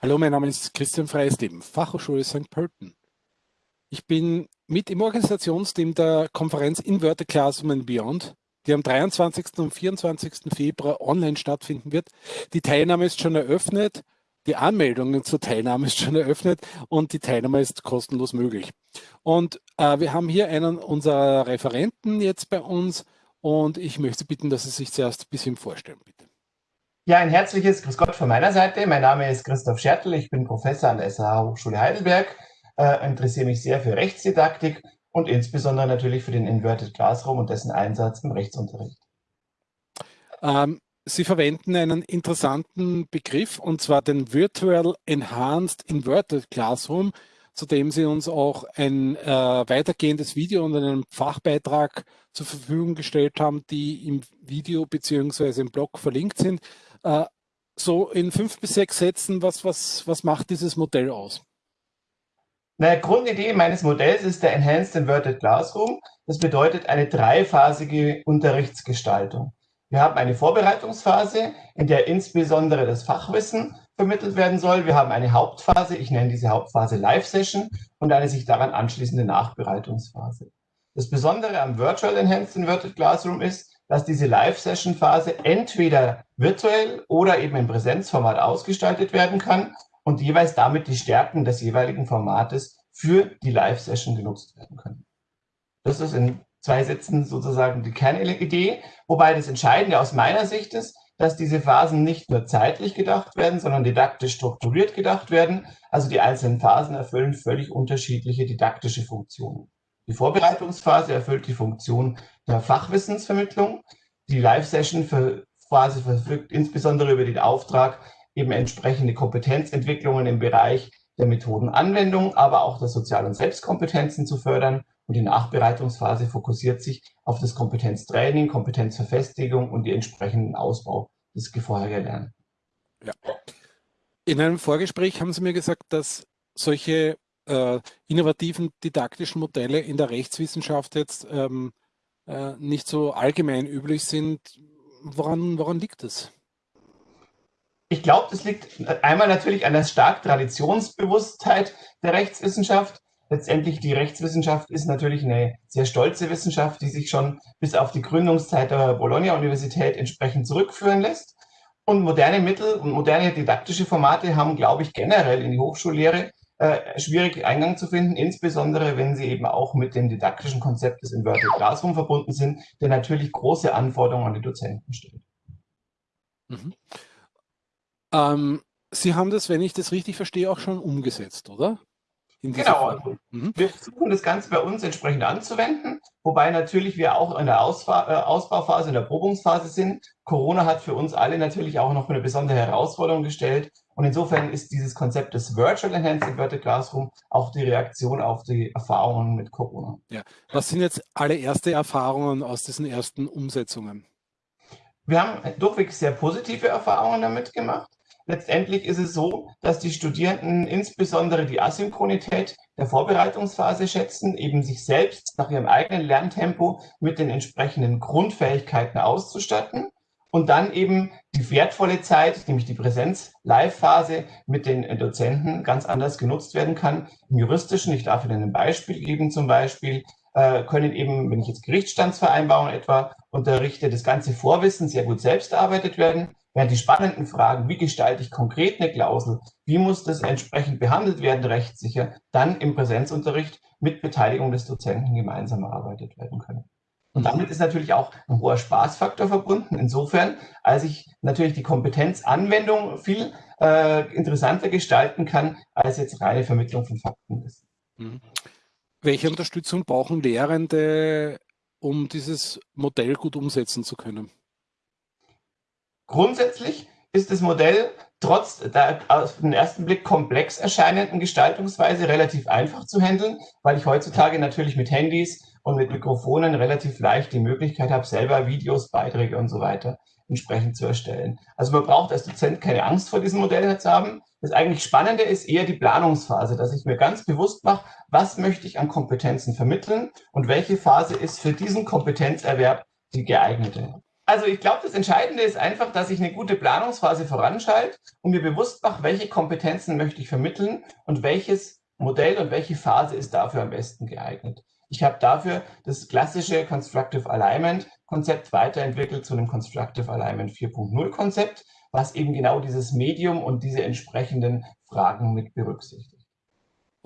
Hallo, mein Name ist Christian Freisleben, Fachhochschule St. Pölten. Ich bin mit im Organisationsteam der Konferenz Inverted Classroom and Beyond, die am 23. und 24. Februar online stattfinden wird. Die Teilnahme ist schon eröffnet, die Anmeldung zur Teilnahme ist schon eröffnet und die Teilnahme ist kostenlos möglich. Und äh, wir haben hier einen unserer Referenten jetzt bei uns und ich möchte bitten, dass Sie sich zuerst ein bisschen vorstellen, bitte. Ja, ein herzliches Grüß Gott von meiner Seite. Mein Name ist Christoph Schertl. Ich bin Professor an der SAH Hochschule Heidelberg, äh, interessiere mich sehr für Rechtsdidaktik und insbesondere natürlich für den Inverted Classroom und dessen Einsatz im Rechtsunterricht. Ähm, Sie verwenden einen interessanten Begriff und zwar den Virtual Enhanced Inverted Classroom, zu dem Sie uns auch ein äh, weitergehendes Video und einen Fachbeitrag zur Verfügung gestellt haben, die im Video beziehungsweise im Blog verlinkt sind. Äh, so in fünf bis sechs Sätzen, was, was, was macht dieses Modell aus? Na, Grundidee meines Modells ist der Enhanced Inverted Classroom. Das bedeutet eine dreiphasige Unterrichtsgestaltung. Wir haben eine Vorbereitungsphase, in der insbesondere das Fachwissen vermittelt werden soll. Wir haben eine Hauptphase, ich nenne diese Hauptphase Live-Session und eine sich daran anschließende Nachbereitungsphase. Das Besondere am Virtual Enhanced Inverted Classroom ist, dass diese Live-Session-Phase entweder virtuell oder eben im Präsenzformat ausgestaltet werden kann und jeweils damit die Stärken des jeweiligen Formates für die Live-Session genutzt werden können. Das ist in zwei Sätzen sozusagen die Kernidee, wobei das Entscheidende aus meiner Sicht ist, dass diese Phasen nicht nur zeitlich gedacht werden, sondern didaktisch strukturiert gedacht werden. Also die einzelnen Phasen erfüllen völlig unterschiedliche didaktische Funktionen. Die Vorbereitungsphase erfüllt die Funktion der Fachwissensvermittlung. Die Live-Session-Phase verfügt insbesondere über den Auftrag, eben entsprechende Kompetenzentwicklungen im Bereich der Methodenanwendung, aber auch der Sozial- und Selbstkompetenzen zu fördern. Und die Nachbereitungsphase fokussiert sich auf das Kompetenztraining, Kompetenzverfestigung und den entsprechenden Ausbau des vorher Gelernten. Ja. In einem Vorgespräch haben Sie mir gesagt, dass solche äh, innovativen didaktischen Modelle in der Rechtswissenschaft jetzt ähm, äh, nicht so allgemein üblich sind. Woran, woran liegt das? Ich glaube, das liegt einmal natürlich an der stark Traditionsbewusstheit der Rechtswissenschaft. Letztendlich die Rechtswissenschaft ist natürlich eine sehr stolze Wissenschaft, die sich schon bis auf die Gründungszeit der Bologna-Universität entsprechend zurückführen lässt. Und moderne Mittel und moderne didaktische Formate haben, glaube ich, generell in die Hochschullehre äh, schwierig Eingang zu finden, insbesondere wenn sie eben auch mit dem didaktischen Konzept des Inverted Classroom verbunden sind, der natürlich große Anforderungen an die Dozenten stellt. Mhm. Ähm, sie haben das, wenn ich das richtig verstehe, auch schon umgesetzt, oder? Genau, mhm. wir versuchen das Ganze bei uns entsprechend anzuwenden, wobei natürlich wir auch in der Ausfa äh, Ausbauphase, in der Probungsphase sind. Corona hat für uns alle natürlich auch noch eine besondere Herausforderung gestellt und insofern ist dieses Konzept des Virtual Enhanced Inverted Classroom auch die Reaktion auf die Erfahrungen mit Corona. Ja. Was sind jetzt alle erste Erfahrungen aus diesen ersten Umsetzungen? Wir haben durchweg sehr positive Erfahrungen damit gemacht. Letztendlich ist es so, dass die Studierenden insbesondere die Asynchronität der Vorbereitungsphase schätzen, eben sich selbst nach ihrem eigenen Lerntempo mit den entsprechenden Grundfähigkeiten auszustatten und dann eben die wertvolle Zeit, nämlich die Präsenz-Live-Phase mit den Dozenten ganz anders genutzt werden kann. Im juristischen, ich darf Ihnen ein Beispiel geben, zum Beispiel äh, können eben, wenn ich jetzt Gerichtsstandsvereinbarungen etwa unterrichte, das ganze Vorwissen sehr gut selbst erarbeitet werden während die spannenden Fragen, wie gestalte ich konkret eine Klausel, wie muss das entsprechend behandelt werden, rechtssicher, dann im Präsenzunterricht mit Beteiligung des Dozenten gemeinsam erarbeitet werden können. Und damit ist natürlich auch ein hoher Spaßfaktor verbunden. Insofern, als ich natürlich die Kompetenzanwendung viel äh, interessanter gestalten kann, als jetzt reine Vermittlung von Fakten ist. Mhm. Welche Unterstützung brauchen Lehrende, um dieses Modell gut umsetzen zu können? Grundsätzlich ist das Modell trotz der auf den ersten Blick komplex erscheinenden Gestaltungsweise relativ einfach zu handeln, weil ich heutzutage natürlich mit Handys und mit Mikrofonen relativ leicht die Möglichkeit habe, selber Videos, Beiträge und so weiter entsprechend zu erstellen. Also man braucht als Dozent keine Angst vor diesem Modell zu haben. Das eigentlich Spannende ist eher die Planungsphase, dass ich mir ganz bewusst mache, was möchte ich an Kompetenzen vermitteln und welche Phase ist für diesen Kompetenzerwerb die geeignete. Also ich glaube, das Entscheidende ist einfach, dass ich eine gute Planungsphase voranschalte und mir bewusst mache, welche Kompetenzen möchte ich vermitteln und welches Modell und welche Phase ist dafür am besten geeignet. Ich habe dafür das klassische Constructive Alignment Konzept weiterentwickelt zu einem Constructive Alignment 4.0 Konzept, was eben genau dieses Medium und diese entsprechenden Fragen mit berücksichtigt.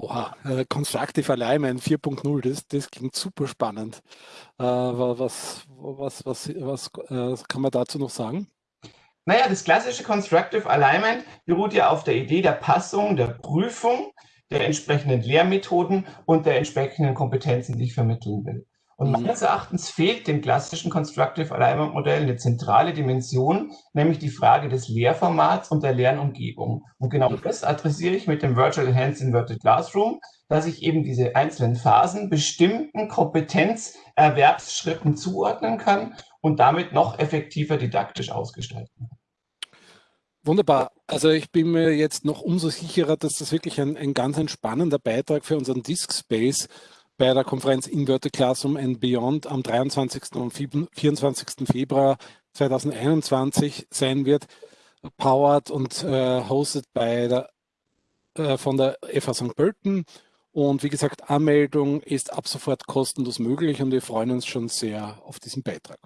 Oha, äh, Constructive Alignment 4.0, das, das klingt super spannend. Äh, was, was, was, was äh, kann man dazu noch sagen? Naja, das klassische Constructive Alignment beruht ja auf der Idee der Passung, der Prüfung der entsprechenden Lehrmethoden und der entsprechenden Kompetenzen, die ich vermitteln will. Und mhm. meines Erachtens fehlt dem klassischen Constructive Alignment Modell eine zentrale Dimension, nämlich die Frage des Lehrformats und der Lernumgebung. Und genau mhm. das adressiere ich mit dem Virtual Enhanced Inverted Classroom, dass ich eben diese einzelnen Phasen bestimmten Kompetenzerwerbsschritten zuordnen kann und damit noch effektiver didaktisch ausgestalten kann. Wunderbar. Also ich bin mir jetzt noch umso sicherer, dass das wirklich ein, ein ganz entspannender Beitrag für unseren Disk Space bei der Konferenz Inverted Classroom and Beyond am 23. und 24. Februar 2021 sein wird, powered und äh, hosted bei der, äh, von der FH St. Pölten. Und wie gesagt, Anmeldung ist ab sofort kostenlos möglich und wir freuen uns schon sehr auf diesen Beitrag.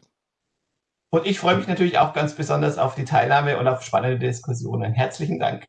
Und ich freue mich natürlich auch ganz besonders auf die Teilnahme und auf spannende Diskussionen. Herzlichen Dank.